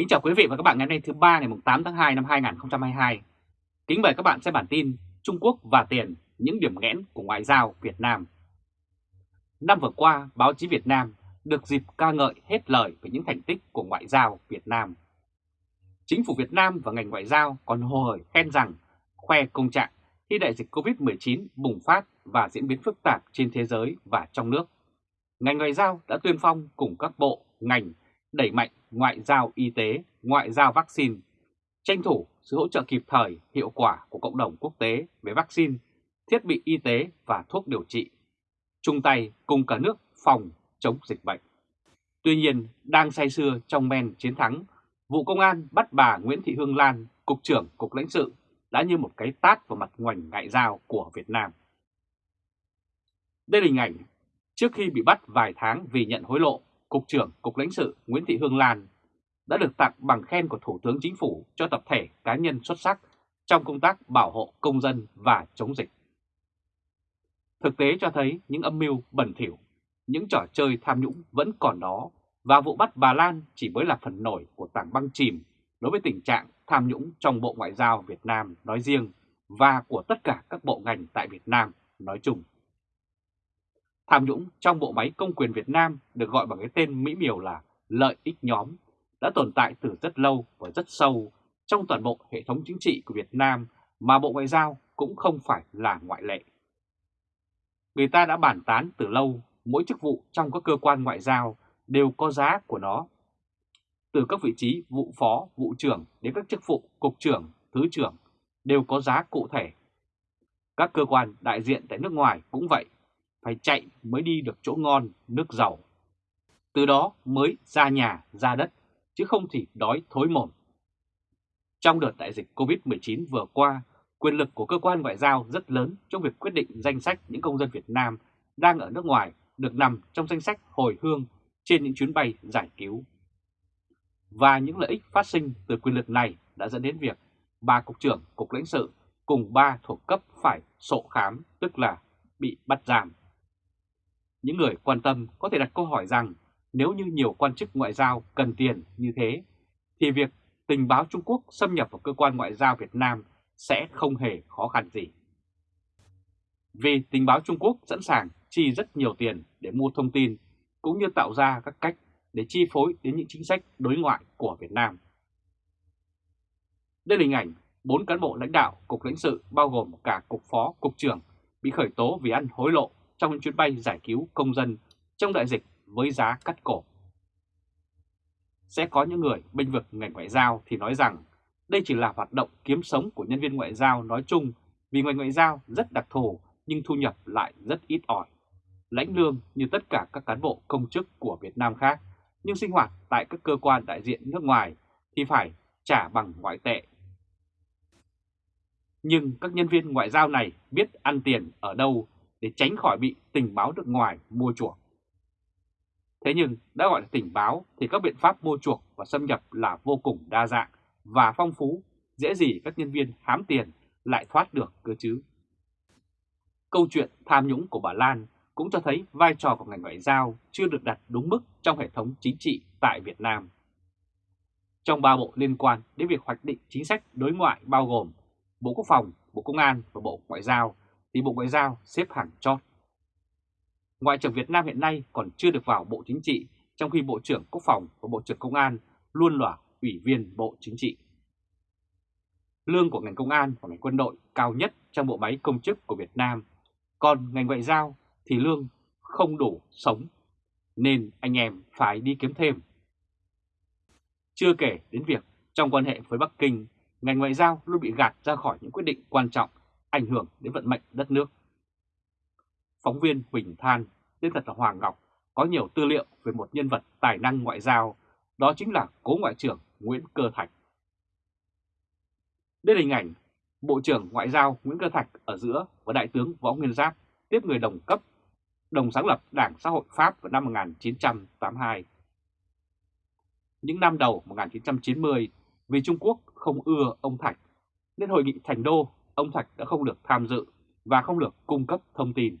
Kính chào quý vị và các bạn ngày hôm nay thứ ba ngày 8 tháng 2 năm 2022. Kính mời các bạn xem bản tin Trung Quốc và tiền, những điểm nghẽn của ngoại giao Việt Nam. Năm vừa qua, báo chí Việt Nam được dịp ca ngợi hết lời về những thành tích của ngoại giao Việt Nam. Chính phủ Việt Nam và ngành ngoại giao còn hồ hởi khen rằng khoe công trạng khi đại dịch Covid-19 bùng phát và diễn biến phức tạp trên thế giới và trong nước. Ngành ngoại giao đã tuyên phong cùng các bộ, ngành đẩy mạnh ngoại giao y tế, ngoại giao vaccine, tranh thủ sự hỗ trợ kịp thời, hiệu quả của cộng đồng quốc tế về vaccine, thiết bị y tế và thuốc điều trị, chung tay cùng cả nước phòng chống dịch bệnh. Tuy nhiên, đang say sưa trong men chiến thắng, vụ công an bắt bà Nguyễn Thị Hương Lan, Cục trưởng Cục lãnh sự, đã như một cái tát vào mặt ngoảnh ngại giao của Việt Nam. Đây là hình ảnh trước khi bị bắt vài tháng vì nhận hối lộ Cục trưởng Cục lãnh sự Nguyễn Thị Hương Lan đã được tặng bằng khen của Thủ tướng Chính phủ cho tập thể cá nhân xuất sắc trong công tác bảo hộ công dân và chống dịch. Thực tế cho thấy những âm mưu bẩn thỉu, những trò chơi tham nhũng vẫn còn đó và vụ bắt bà Lan chỉ mới là phần nổi của tảng băng chìm đối với tình trạng tham nhũng trong Bộ Ngoại giao Việt Nam nói riêng và của tất cả các bộ ngành tại Việt Nam nói chung. Tham nhũng trong bộ máy công quyền Việt Nam được gọi bằng cái tên mỹ miều là lợi ích nhóm đã tồn tại từ rất lâu và rất sâu trong toàn bộ hệ thống chính trị của Việt Nam mà Bộ Ngoại giao cũng không phải là ngoại lệ. Người ta đã bàn tán từ lâu mỗi chức vụ trong các cơ quan ngoại giao đều có giá của nó. Từ các vị trí vụ phó, vụ trưởng đến các chức vụ cục trưởng, thứ trưởng đều có giá cụ thể. Các cơ quan đại diện tại nước ngoài cũng vậy phải chạy mới đi được chỗ ngon, nước giàu. Từ đó mới ra nhà, ra đất, chứ không thì đói thối mồm. Trong đợt đại dịch COVID-19 vừa qua, quyền lực của cơ quan ngoại giao rất lớn trong việc quyết định danh sách những công dân Việt Nam đang ở nước ngoài được nằm trong danh sách hồi hương trên những chuyến bay giải cứu. Và những lợi ích phát sinh từ quyền lực này đã dẫn đến việc ba cục trưởng cục lãnh sự cùng ba thuộc cấp phải sổ khám, tức là bị bắt giam. Những người quan tâm có thể đặt câu hỏi rằng nếu như nhiều quan chức ngoại giao cần tiền như thế, thì việc tình báo Trung Quốc xâm nhập vào cơ quan ngoại giao Việt Nam sẽ không hề khó khăn gì. Vì tình báo Trung Quốc sẵn sàng chi rất nhiều tiền để mua thông tin, cũng như tạo ra các cách để chi phối đến những chính sách đối ngoại của Việt Nam. Đây là hình ảnh bốn cán bộ lãnh đạo Cục lãnh sự bao gồm cả Cục Phó, Cục trưởng bị khởi tố vì ăn hối lộ trong những chuyến bay giải cứu công dân trong đại dịch với giá cắt cổ. Sẽ có những người bênh vực ngành ngoại giao thì nói rằng đây chỉ là hoạt động kiếm sống của nhân viên ngoại giao nói chung vì ngành ngoại giao rất đặc thù nhưng thu nhập lại rất ít ỏi. Lãnh lương như tất cả các cán bộ công chức của Việt Nam khác, nhưng sinh hoạt tại các cơ quan đại diện nước ngoài thì phải trả bằng ngoại tệ. Nhưng các nhân viên ngoại giao này biết ăn tiền ở đâu để tránh khỏi bị tình báo nước ngoài mua chuộc. Thế nhưng đã gọi là tình báo thì các biện pháp mua chuộc và xâm nhập là vô cùng đa dạng và phong phú, dễ gì các nhân viên hám tiền lại thoát được cơ chứ. Câu chuyện tham nhũng của bà Lan cũng cho thấy vai trò của ngành ngoại giao chưa được đặt đúng mức trong hệ thống chính trị tại Việt Nam. Trong ba bộ liên quan đến việc hoạch định chính sách đối ngoại bao gồm Bộ Quốc phòng, Bộ Công an và Bộ Ngoại giao thì Bộ Ngoại giao xếp hàng chót. Ngoại trưởng Việt Nam hiện nay còn chưa được vào Bộ Chính trị, trong khi Bộ trưởng Quốc phòng và Bộ trưởng Công an luôn là ủy viên Bộ Chính trị. Lương của ngành công an và ngành quân đội cao nhất trong bộ máy công chức của Việt Nam, còn ngành ngoại giao thì lương không đủ sống, nên anh em phải đi kiếm thêm. Chưa kể đến việc trong quan hệ với Bắc Kinh, ngành ngoại giao luôn bị gạt ra khỏi những quyết định quan trọng ảnh hưởng đến vận mệnh đất nước. Phóng viên Huỳnh Than, tên thật là Hoàng Ngọc, có nhiều tư liệu về một nhân vật tài năng ngoại giao, đó chính là cố ngoại trưởng Nguyễn Cơ Thạch. Đây là hình ảnh Bộ trưởng Ngoại giao Nguyễn Cơ Thạch ở giữa và Đại tướng Võ Nguyên Giáp tiếp người đồng cấp, đồng sáng lập Đảng Xã hội Pháp vào năm 1982. Những năm đầu 1990, vì Trung Quốc không ưa ông Thạch, nên hội nghị Thành Đô ông Thạch đã không được tham dự và không được cung cấp thông tin.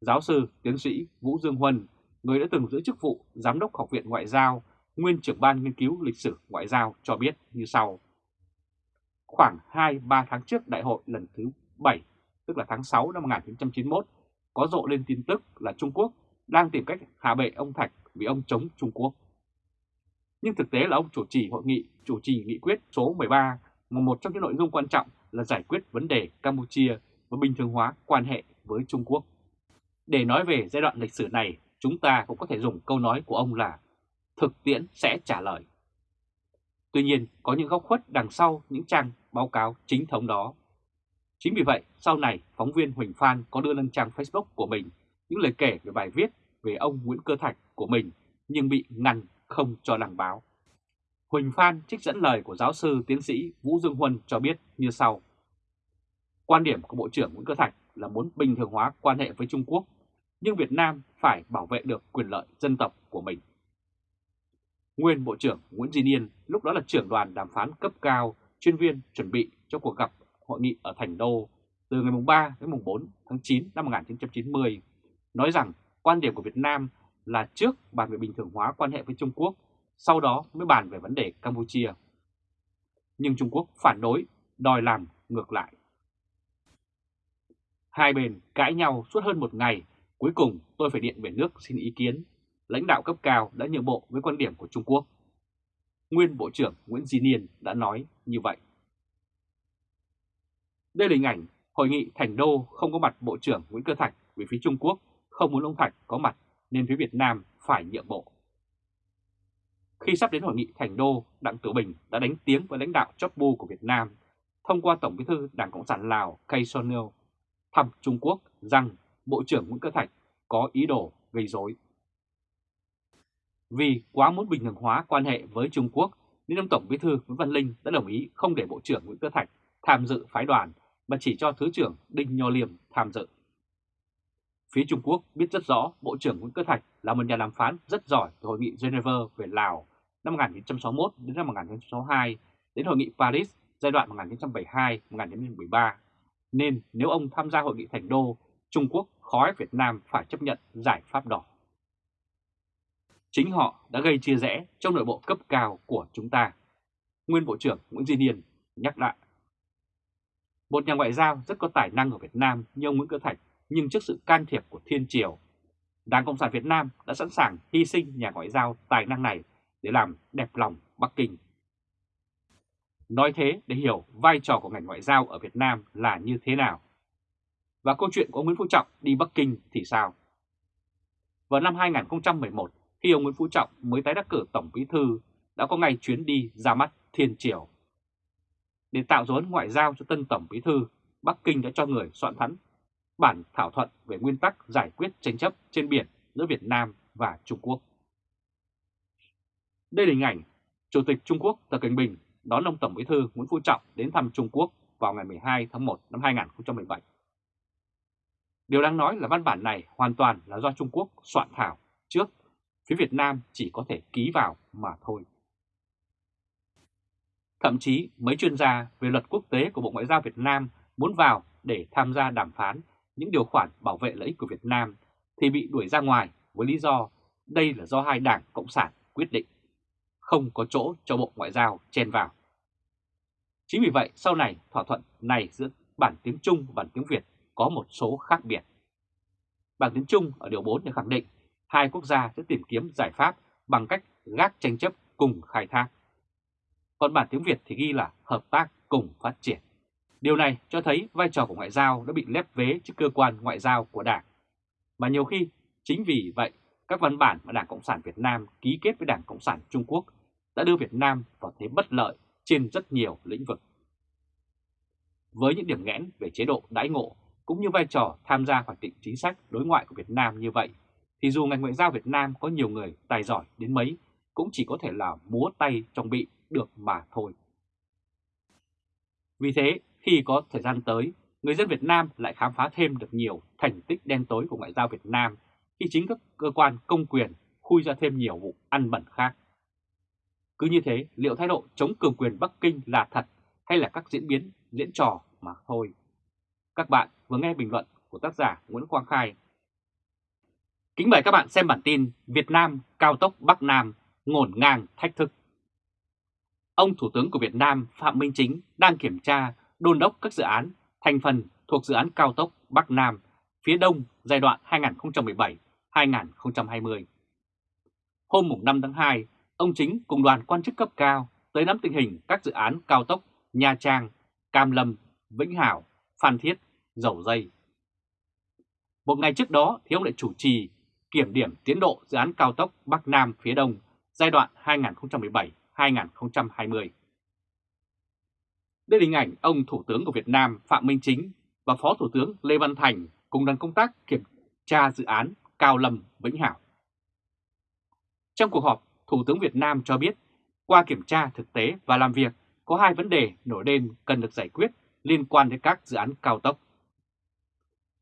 Giáo sư, tiến sĩ Vũ Dương Huân, người đã từng giữ chức vụ Giám đốc Học viện Ngoại giao nguyên trưởng ban nghiên cứu lịch sử ngoại giao cho biết như sau. Khoảng 2-3 tháng trước đại hội lần thứ 7, tức là tháng 6 năm 1991, có rộ lên tin tức là Trung Quốc đang tìm cách hạ bệ ông Thạch vì ông chống Trung Quốc. Nhưng thực tế là ông chủ trì hội nghị, chủ trì nghị quyết số 13 một trong những nội dung quan trọng là giải quyết vấn đề Campuchia và bình thường hóa quan hệ với Trung Quốc. Để nói về giai đoạn lịch sử này, chúng ta cũng có thể dùng câu nói của ông là thực tiễn sẽ trả lời. Tuy nhiên, có những góc khuất đằng sau những trang báo cáo chính thống đó. Chính vì vậy, sau này, phóng viên Huỳnh Phan có đưa lên trang Facebook của mình những lời kể về bài viết về ông Nguyễn Cơ Thạch của mình nhưng bị ngăn không cho đăng báo. Huỳnh Phan trích dẫn lời của giáo sư tiến sĩ Vũ Dương Huân cho biết như sau. Quan điểm của Bộ trưởng Nguyễn Cơ Thạch là muốn bình thường hóa quan hệ với Trung Quốc, nhưng Việt Nam phải bảo vệ được quyền lợi dân tộc của mình. Nguyên Bộ trưởng Nguyễn Duy Niên lúc đó là trưởng đoàn đàm phán cấp cao chuyên viên chuẩn bị cho cuộc gặp hội nghị ở Thành Đô từ ngày 3 đến 4 tháng 9 năm 1990, nói rằng quan điểm của Việt Nam là trước bàn về bình thường hóa quan hệ với Trung Quốc, sau đó mới bàn về vấn đề Campuchia. Nhưng Trung Quốc phản đối, đòi làm ngược lại. Hai bên cãi nhau suốt hơn một ngày, cuối cùng tôi phải điện về nước xin ý kiến. Lãnh đạo cấp cao đã nhượng bộ với quan điểm của Trung Quốc. Nguyên Bộ trưởng Nguyễn Di Niên đã nói như vậy. Đây là hình ảnh hội nghị Thành Đô không có mặt Bộ trưởng Nguyễn Cơ Thạch vì phía Trung Quốc không muốn ông Thạch có mặt nên phía Việt Nam phải nhượng bộ. Khi sắp đến hội nghị Thành Đô, Đặng Tử Bình đã đánh tiếng với lãnh đạo chóp bu của Việt Nam thông qua Tổng bí thư Đảng Cộng sản Lào Kay Sonil thăm Trung Quốc rằng Bộ trưởng Nguyễn Cơ Thạch có ý đồ gây rối. Vì quá muốn bình thường hóa quan hệ với Trung Quốc, nên ông Tổng bí thư Nguyễn Văn Linh đã đồng ý không để Bộ trưởng Nguyễn Cơ Thạch tham dự phái đoàn, mà chỉ cho Thứ trưởng Đinh Nho Liêm tham dự. Phía Trung Quốc biết rất rõ Bộ trưởng Nguyễn Cơ Thạch là một nhà đàm phán rất giỏi từ Hội nghị Geneva về Lào năm 1961 đến năm 1962 đến Hội nghị Paris giai đoạn 1972-1973. Nên nếu ông tham gia Hội nghị Thành Đô, Trung Quốc khó Việt Nam phải chấp nhận giải pháp đỏ. Chính họ đã gây chia rẽ trong nội bộ cấp cao của chúng ta. Nguyên Bộ trưởng Nguyễn Duy Niên nhắc lại. Một nhà ngoại giao rất có tài năng ở Việt Nam như ông Nguyễn Cơ Thạch nhưng trước sự can thiệp của Thiên Triều, Đảng Cộng sản Việt Nam đã sẵn sàng hy sinh nhà ngoại giao tài năng này để làm đẹp lòng Bắc Kinh. Nói thế để hiểu vai trò của ngành ngoại giao ở Việt Nam là như thế nào. Và câu chuyện của ông Nguyễn Phú Trọng đi Bắc Kinh thì sao? Vào năm 2011, khi ông Nguyễn Phú Trọng mới tái đắc cử Tổng Bí Thư, đã có ngày chuyến đi ra mắt Thiên Triều. Để tạo dấu ấn ngoại giao cho tân Tổng Bí Thư, Bắc Kinh đã cho người soạn thắn bản thảo thuận về nguyên tắc giải quyết tranh chấp trên biển giữa Việt Nam và Trung Quốc. Đây là hình ảnh Chủ tịch Trung Quốc Tập Cận Bình đón ông Tổng Bí thư Nguyễn Phú Trọng đến thăm Trung Quốc vào ngày 12 tháng 1 năm 2017. Điều đáng nói là văn bản này hoàn toàn là do Trung Quốc soạn thảo trước, phía Việt Nam chỉ có thể ký vào mà thôi. Thậm chí mấy chuyên gia về luật quốc tế của Bộ Ngoại giao Việt Nam muốn vào để tham gia đàm phán những điều khoản bảo vệ lợi ích của Việt Nam thì bị đuổi ra ngoài với lý do đây là do hai đảng Cộng sản quyết định, không có chỗ cho Bộ Ngoại giao chen vào. Chính vì vậy sau này thỏa thuận này giữa bản tiếng Trung và bản tiếng Việt có một số khác biệt. Bản tiếng Trung ở điều 4 đã khẳng định hai quốc gia sẽ tìm kiếm giải pháp bằng cách gác tranh chấp cùng khai thác. Còn bản tiếng Việt thì ghi là hợp tác cùng phát triển. Điều này cho thấy vai trò của ngoại giao đã bị lép vế trước cơ quan ngoại giao của Đảng. Mà nhiều khi, chính vì vậy, các văn bản mà Đảng Cộng sản Việt Nam ký kết với Đảng Cộng sản Trung Quốc đã đưa Việt Nam vào thế bất lợi trên rất nhiều lĩnh vực. Với những điểm nghẽn về chế độ đãi ngộ cũng như vai trò tham gia hoạch định chính sách đối ngoại của Việt Nam như vậy, thì dù ngành ngoại giao Việt Nam có nhiều người tài giỏi đến mấy, cũng chỉ có thể là múa tay trong bị được mà thôi. Vì thế, khi có thời gian tới, người dân Việt Nam lại khám phá thêm được nhiều thành tích đen tối của ngoại giao Việt Nam khi chính các cơ quan công quyền khui ra thêm nhiều vụ ăn bẩn khác. Cứ như thế, liệu thái độ chống cường quyền Bắc Kinh là thật hay là các diễn biến, diễn trò mà thôi? Các bạn vừa nghe bình luận của tác giả Nguyễn Quang Khai. Kính mời các bạn xem bản tin Việt Nam cao tốc Bắc Nam ngổn ngang thách thức. Ông Thủ tướng của Việt Nam Phạm Minh Chính đang kiểm tra, đôn đốc các dự án thành phần thuộc dự án cao tốc Bắc Nam phía Đông giai đoạn 2017-2020. Hôm 5 tháng 2, ông Chính cùng đoàn quan chức cấp cao tới nắm tình hình các dự án cao tốc Nha Trang, Cam Lâm, Vĩnh Hảo, Phan Thiết, Dầu Dây. Một ngày trước đó thì ông lại chủ trì kiểm điểm tiến độ dự án cao tốc Bắc Nam phía Đông giai đoạn 2017-2020. Đây là hình ảnh ông Thủ tướng của Việt Nam Phạm Minh Chính và Phó Thủ tướng Lê Văn Thành cùng đoàn công tác kiểm tra dự án Cao Lâm Vĩnh Hảo. Trong cuộc họp, Thủ tướng Việt Nam cho biết qua kiểm tra thực tế và làm việc có hai vấn đề nổi lên cần được giải quyết liên quan đến các dự án cao tốc.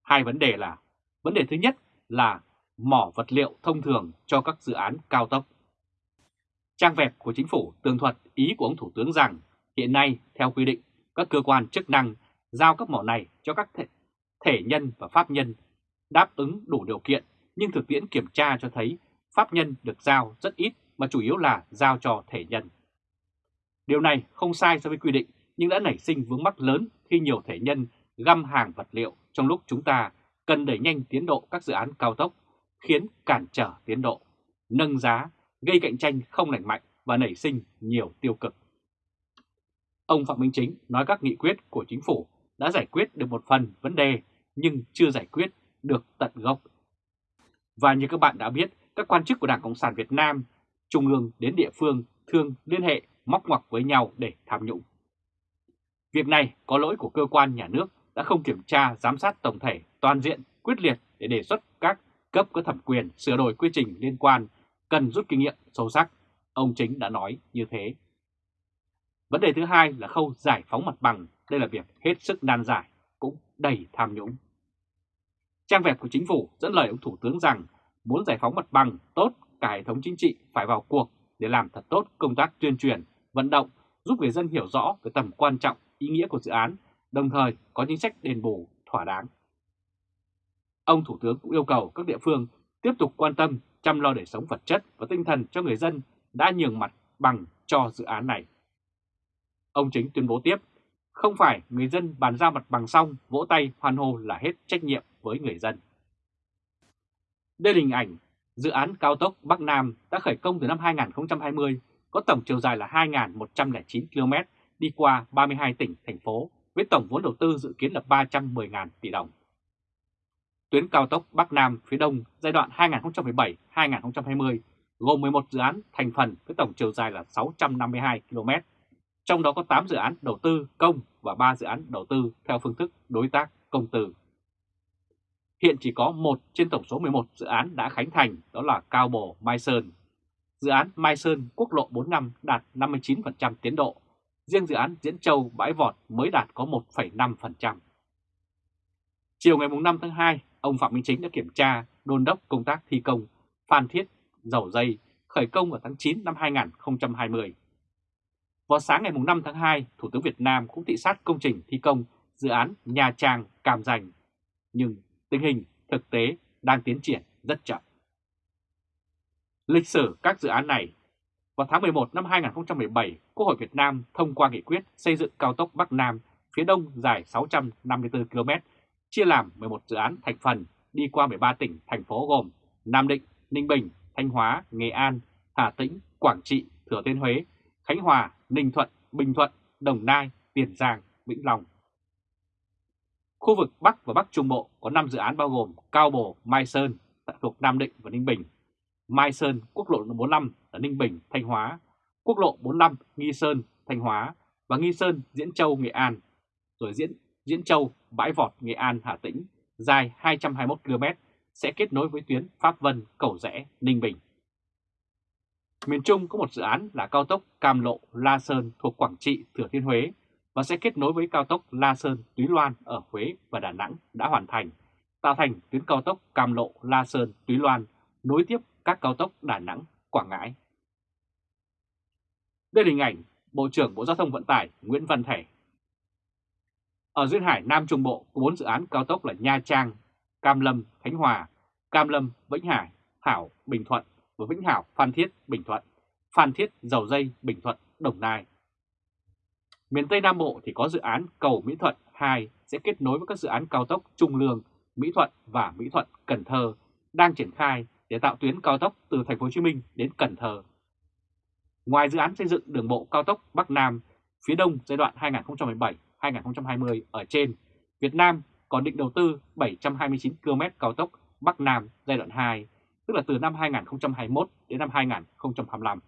Hai vấn đề là, vấn đề thứ nhất là mỏ vật liệu thông thường cho các dự án cao tốc. Trang vẹp của chính phủ tường thuật ý của ông Thủ tướng rằng hiện nay theo quy định các cơ quan chức năng giao các mỏ này cho các thể, thể nhân và pháp nhân đáp ứng đủ điều kiện nhưng thực tiễn kiểm tra cho thấy pháp nhân được giao rất ít mà chủ yếu là giao cho thể nhân. Điều này không sai so với quy định nhưng đã nảy sinh vướng mắc lớn khi nhiều thể nhân găm hàng vật liệu trong lúc chúng ta cần đẩy nhanh tiến độ các dự án cao tốc, khiến cản trở tiến độ, nâng giá, gây cạnh tranh không lành mạnh và nảy sinh nhiều tiêu cực. Ông Phạm Minh Chính nói các nghị quyết của chính phủ đã giải quyết được một phần vấn đề nhưng chưa giải quyết được tận gốc. Và như các bạn đã biết, các quan chức của Đảng Cộng sản Việt Nam, trung ương đến địa phương thường liên hệ móc ngoặc với nhau để tham nhũng. Việc này có lỗi của cơ quan nhà nước đã không kiểm tra giám sát tổng thể toàn diện quyết liệt để đề xuất các cấp có thẩm quyền sửa đổi quy trình liên quan cần rút kinh nghiệm sâu sắc. Ông Chính đã nói như thế. Vấn đề thứ hai là khâu giải phóng mặt bằng. Đây là việc hết sức nan giải, cũng đầy tham nhũng. Trang web của chính phủ dẫn lời ông Thủ tướng rằng muốn giải phóng mặt bằng tốt, cả hệ thống chính trị phải vào cuộc để làm thật tốt công tác tuyên truyền, vận động, giúp người dân hiểu rõ về tầm quan trọng, ý nghĩa của dự án, đồng thời có chính sách đền bù thỏa đáng. Ông Thủ tướng cũng yêu cầu các địa phương tiếp tục quan tâm chăm lo đời sống vật chất và tinh thần cho người dân đã nhường mặt bằng cho dự án này. Ông Chính tuyên bố tiếp, không phải người dân bàn giao mặt bằng xong vỗ tay hoan hô là hết trách nhiệm với người dân. Đây là hình ảnh dự án cao tốc Bắc Nam đã khởi công từ năm 2020, có tổng chiều dài là 2.109 km đi qua 32 tỉnh, thành phố với tổng vốn đầu tư dự kiến là 310.000 tỷ đồng. Tuyến cao tốc Bắc Nam phía Đông giai đoạn 2017-2020 gồm 11 dự án thành phần với tổng chiều dài là 652 km, trong đó có 8 dự án đầu tư công và 3 dự án đầu tư theo phương thức đối tác công tư. Hiện chỉ có một trên tổng số 11 dự án đã khánh thành, đó là Cao Bồ Mai Sơn. Dự án Mai Sơn quốc lộ 45 đạt 59% tiến độ, riêng dự án Diễn Châu Bãi Vọt mới đạt có 1,5%. Chiều ngày 5 tháng 2, ông Phạm Minh Chính đã kiểm tra đôn đốc công tác thi công Phan Thiết Dầu Dây khởi công vào tháng 9 năm 2020. Vào sáng ngày 5 tháng 2, Thủ tướng Việt Nam cũng thị sát công trình thi công dự án Nha Trang Cam Ranh. Nhưng tình hình thực tế đang tiến triển rất chậm. Lịch sử các dự án này Vào tháng 11 năm 2017, Quốc hội Việt Nam thông qua nghị quyết xây dựng cao tốc Bắc Nam phía đông dài 654 km, chia làm 11 dự án thành phần đi qua 13 tỉnh, thành phố gồm Nam Định, Ninh Bình, Thanh Hóa, Nghệ An, Hà Tĩnh, Quảng Trị, Thừa Thiên Huế, Khánh Hòa, Ninh Thuận, Bình Thuận, Đồng Nai, Tiền Giang, Vĩnh Long. Khu vực Bắc và Bắc Trung Bộ có 5 dự án bao gồm Cao Bồ, Mai Sơn thuộc Nam Định và Ninh Bình, Mai Sơn, quốc lộ 45 ở Ninh Bình, Thanh Hóa, quốc lộ 45 Nghi Sơn, Thanh Hóa. Và Nghi Sơn, Diễn Châu, Nghệ An, rồi Diễn Diễn Châu, Bãi Vọt, Nghệ An, Hà Tĩnh, dài 221 km sẽ kết nối với tuyến Pháp Vân, Cầu Rẽ, Ninh Bình. Miền Trung có một dự án là cao tốc Cam Lộ La Sơn thuộc Quảng Trị, Thừa Thiên Huế và sẽ kết nối với cao tốc La Sơn Túy Loan ở Huế và Đà Nẵng đã hoàn thành, tạo thành tuyến cao tốc Cam Lộ La Sơn Túy Loan nối tiếp các cao tốc Đà Nẵng, Quảng Ngãi. Đây là hình ảnh Bộ trưởng Bộ Giao thông Vận tải Nguyễn Văn Thể. Ở duyên hải Nam Trung Bộ có 4 dự án cao tốc là Nha Trang, Cam Lâm, Khánh Hòa, Cam Lâm, Vĩnh Hải, Hảo, Bình Thuận và Vĩnh Hảo, Phan Thiết, Bình Thuận Phan Thiết, Dầu Dây, Bình Thuận, Đồng Nai. Miền Tây Nam Bộ thì có dự án cầu Mỹ Thuận 2 sẽ kết nối với các dự án cao tốc Trung Lương, Mỹ Thuận và Mỹ Thuận Cần Thơ đang triển khai để tạo tuyến cao tốc từ thành phố Hồ Chí Minh đến Cần Thơ. Ngoài dự án xây dựng đường bộ cao tốc Bắc Nam phía Đông giai đoạn 2017-2020 ở trên, Việt Nam còn định đầu tư 729 km cao tốc Bắc Nam giai đoạn 2, tức là từ năm 2021 đến năm 2025.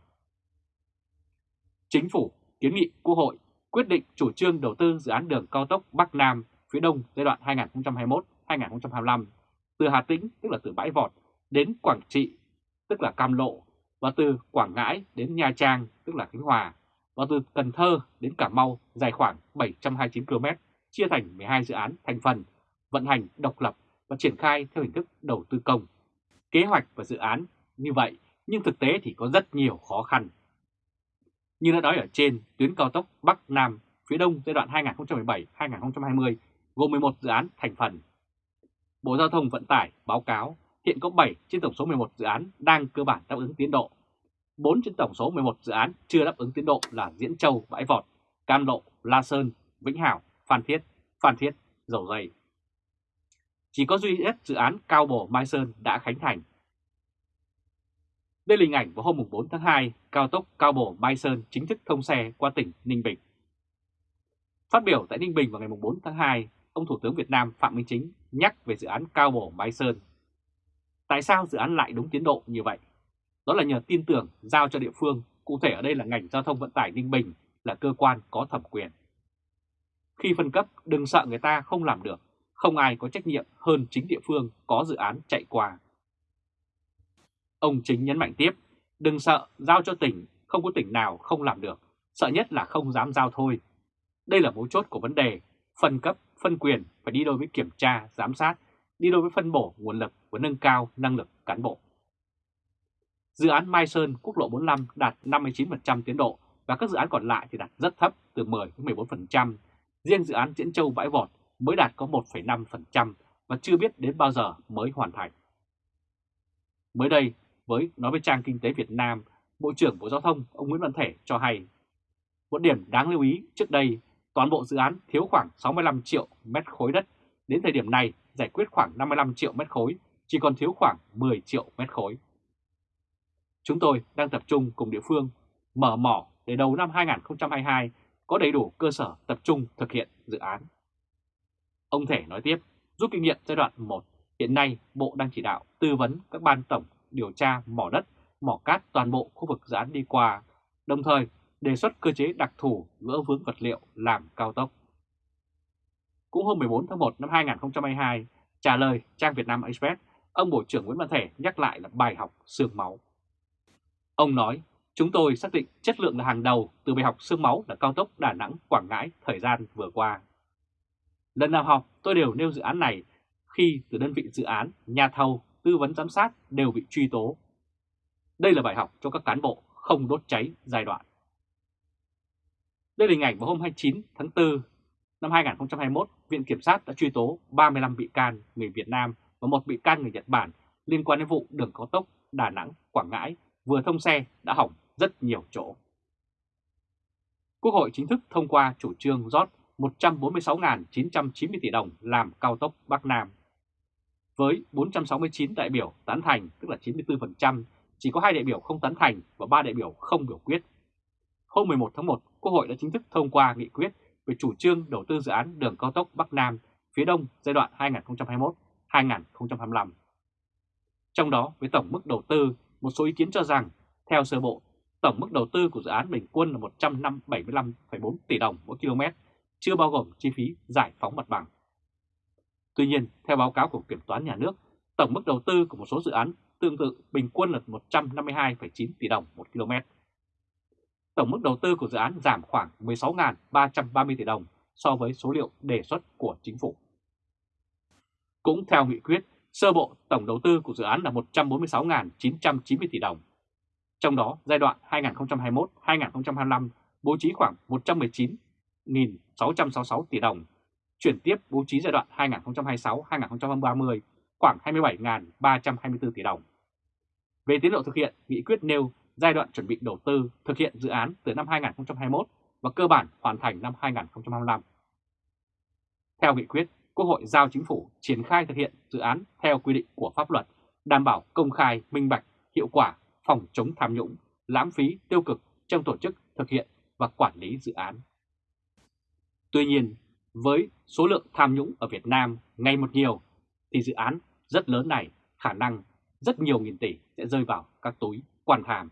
Chính phủ kiến nghị Quốc hội quyết định chủ trương đầu tư dự án đường cao tốc Bắc Nam phía Đông giai đoạn 2021-2025 từ Hà Tĩnh, tức là từ Bãi Vọt, đến Quảng Trị, tức là Cam Lộ, và từ Quảng Ngãi đến Nha Trang, tức là Khánh Hòa, và từ Cần Thơ đến Cà Mau dài khoảng 729 km, chia thành 12 dự án thành phần, vận hành độc lập và triển khai theo hình thức đầu tư công. Kế hoạch và dự án như vậy, nhưng thực tế thì có rất nhiều khó khăn. Như đã nói ở trên, tuyến cao tốc Bắc Nam phía Đông giai đoạn 2017-2020 gồm 11 dự án thành phần. Bộ Giao thông Vận tải báo cáo hiện có 7 trên tổng số 11 dự án đang cơ bản đáp ứng tiến độ. 4 trên tổng số 11 dự án chưa đáp ứng tiến độ là Diễn Châu, Bãi Vọt, Cam Lộ, La Sơn, Vĩnh Hảo, Phan Thiết, Phan Thiết, Dầu Dây. Chỉ có duy nhất dự án Cao Bồ Mai Sơn đã khánh thành. Đây là hình ảnh vào hôm 4 tháng 2, cao tốc Cao bổ Mai Sơn chính thức thông xe qua tỉnh Ninh Bình. Phát biểu tại Ninh Bình vào ngày 4 tháng 2, ông Thủ tướng Việt Nam Phạm Minh Chính nhắc về dự án Cao bổ Mai Sơn. Tại sao dự án lại đúng tiến độ như vậy? Đó là nhờ tin tưởng giao cho địa phương, cụ thể ở đây là ngành giao thông vận tải Ninh Bình là cơ quan có thẩm quyền. Khi phân cấp, đừng sợ người ta không làm được, không ai có trách nhiệm hơn chính địa phương có dự án chạy qua. Ông Chính nhấn mạnh tiếp, đừng sợ giao cho tỉnh, không có tỉnh nào không làm được, sợ nhất là không dám giao thôi. Đây là mấu chốt của vấn đề, phân cấp, phân quyền phải đi đôi với kiểm tra, giám sát, đi đôi với phân bổ nguồn lực và nâng cao năng lực cán bộ. Dự án Mai Sơn quốc lộ 45 đạt 59% tiến độ và các dự án còn lại thì đạt rất thấp từ 10 đến 14%. Riêng dự án Diễn Châu Bãi Vọt mới đạt có 1,5% và chưa biết đến bao giờ mới hoàn thành. Mới đây, với nói với trang Kinh tế Việt Nam, Bộ trưởng Bộ Giao thông ông Nguyễn Văn Thể cho hay, một điểm đáng lưu ý trước đây, toàn bộ dự án thiếu khoảng 65 triệu mét khối đất, đến thời điểm này giải quyết khoảng 55 triệu mét khối, chỉ còn thiếu khoảng 10 triệu mét khối. Chúng tôi đang tập trung cùng địa phương mở mỏ để đầu năm 2022 có đầy đủ cơ sở tập trung thực hiện dự án. Ông Thể nói tiếp, rút kinh nghiệm giai đoạn 1, hiện nay Bộ đang chỉ đạo tư vấn các ban tổng điều tra mỏ đất, mỏ cát toàn bộ khu vực dự án đi qua, đồng thời đề xuất cơ chế đặc thù gỡ vướng vật liệu làm cao tốc. Cũng hôm 14 tháng 1 năm 2022, trả lời trang Việt Nam Express, ông Bộ trưởng Nguyễn Văn Thể nhắc lại là bài học xương máu. Ông nói, chúng tôi xác định chất lượng là hàng đầu từ bài học xương máu là cao tốc Đà Nẵng Quảng Ngãi thời gian vừa qua. Lần nào học tôi đều nêu dự án này khi từ đơn vị dự án, nhà thầu, tư vấn giám sát đều bị truy tố. Đây là bài học cho các cán bộ không đốt cháy giai đoạn. Đây là hình ảnh vào hôm 29 tháng 4 năm 2021, Viện Kiểm sát đã truy tố 35 bị can người Việt Nam và một bị can người Nhật Bản liên quan đến vụ đường cao tốc Đà Nẵng – Quảng Ngãi vừa thông xe đã hỏng rất nhiều chỗ. Quốc hội chính thức thông qua chủ trương rót 146.990 tỷ đồng làm cao tốc Bắc Nam. Với 469 đại biểu tán thành, tức là 94%, chỉ có hai đại biểu không tán thành và ba đại biểu không biểu quyết. Hôm 11 tháng 1, Quốc hội đã chính thức thông qua nghị quyết về chủ trương đầu tư dự án đường cao tốc Bắc Nam phía Đông giai đoạn 2021-2025. Trong đó, với tổng mức đầu tư, một số ý kiến cho rằng, theo sơ bộ, tổng mức đầu tư của dự án bình quân là 175,4 tỷ đồng mỗi km, chưa bao gồm chi phí giải phóng mặt bằng. Tuy nhiên, theo báo cáo của Kiểm toán Nhà nước, tổng mức đầu tư của một số dự án tương tự bình quân là 152,9 tỷ đồng một km. Tổng mức đầu tư của dự án giảm khoảng 16.330 tỷ đồng so với số liệu đề xuất của chính phủ. Cũng theo nghị quyết, sơ bộ tổng đầu tư của dự án là 146.990 tỷ đồng. Trong đó, giai đoạn 2021-2025 bố trí khoảng 119.666 tỷ đồng, chuyển tiếp bố trí giai đoạn 2026-2030 khoảng 27.324 tỷ đồng. Về tiến độ thực hiện, nghị quyết nêu giai đoạn chuẩn bị đầu tư thực hiện dự án từ năm 2021 và cơ bản hoàn thành năm 2025. Theo nghị quyết, Quốc hội giao chính phủ triển khai thực hiện dự án theo quy định của pháp luật, đảm bảo công khai, minh bạch, hiệu quả, phòng chống tham nhũng, lãng phí, tiêu cực trong tổ chức thực hiện và quản lý dự án. Tuy nhiên, với số lượng tham nhũng ở Việt Nam ngày một nhiều, thì dự án rất lớn này khả năng rất nhiều nghìn tỷ sẽ rơi vào các túi quan tham